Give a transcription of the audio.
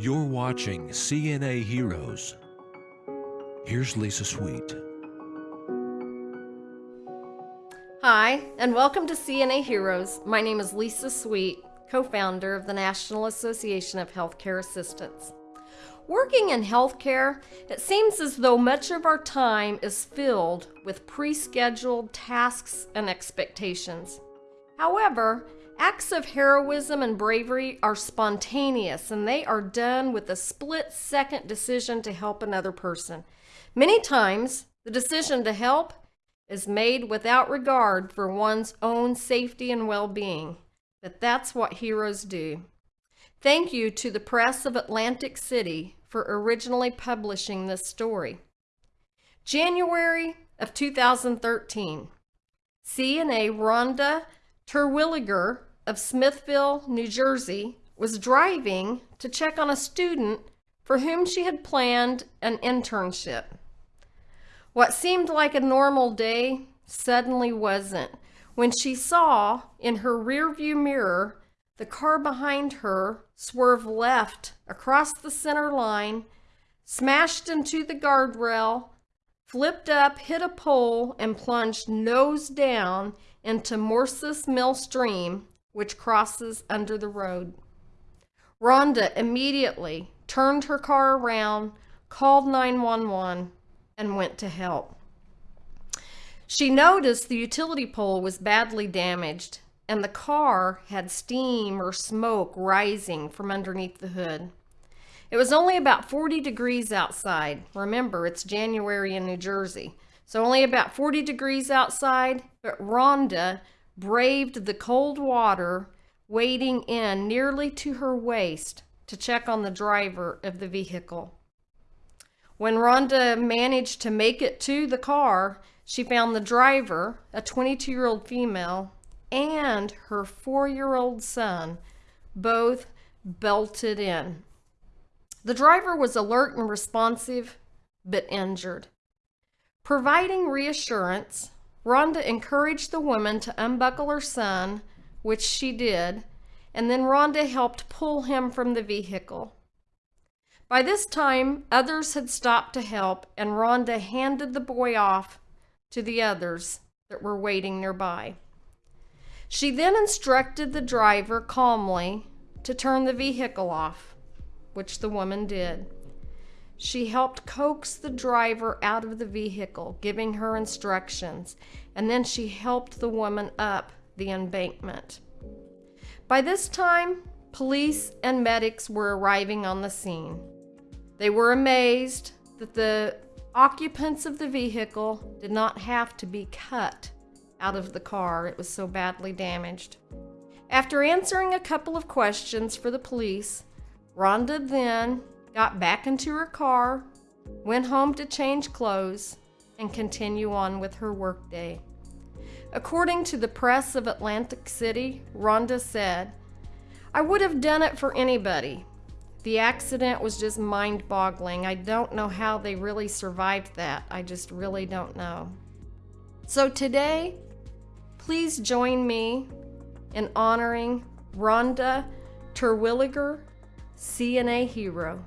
You're watching CNA Heroes. Here's Lisa Sweet. Hi, and welcome to CNA Heroes. My name is Lisa Sweet, co founder of the National Association of Healthcare Assistants. Working in healthcare, it seems as though much of our time is filled with pre scheduled tasks and expectations. However, acts of heroism and bravery are spontaneous and they are done with a split second decision to help another person. Many times, the decision to help is made without regard for one's own safety and well being. But that's what heroes do. Thank you to the Press of Atlantic City for originally publishing this story. January of 2013, CNA Rhonda Terwilliger of Smithville, New Jersey, was driving to check on a student for whom she had planned an internship. What seemed like a normal day suddenly wasn't when she saw in her rearview mirror the car behind her swerve left across the center line, smashed into the guardrail, flipped up, hit a pole, and plunged nose down into Morses Mill Stream, which crosses under the road. Rhonda immediately turned her car around, called 911, and went to help. She noticed the utility pole was badly damaged and the car had steam or smoke rising from underneath the hood. It was only about 40 degrees outside. Remember, it's January in New Jersey. So only about 40 degrees outside, but Rhonda braved the cold water, wading in nearly to her waist to check on the driver of the vehicle. When Rhonda managed to make it to the car, she found the driver, a 22 year old female, and her four year old son both belted in. The driver was alert and responsive, but injured. Providing reassurance, Rhonda encouraged the woman to unbuckle her son, which she did, and then Rhonda helped pull him from the vehicle. By this time, others had stopped to help, and Rhonda handed the boy off to the others that were waiting nearby. She then instructed the driver calmly to turn the vehicle off, which the woman did. She helped coax the driver out of the vehicle, giving her instructions, and then she helped the woman up the embankment. By this time, police and medics were arriving on the scene. They were amazed that the occupants of the vehicle did not have to be cut out of the car. It was so badly damaged. After answering a couple of questions for the police, Rhonda then got back into her car, went home to change clothes, and continue on with her workday. According to the press of Atlantic City, Rhonda said, I would have done it for anybody. The accident was just mind boggling. I don't know how they really survived that. I just really don't know. So today, Please join me in honoring Rhonda Terwilliger, CNA Hero.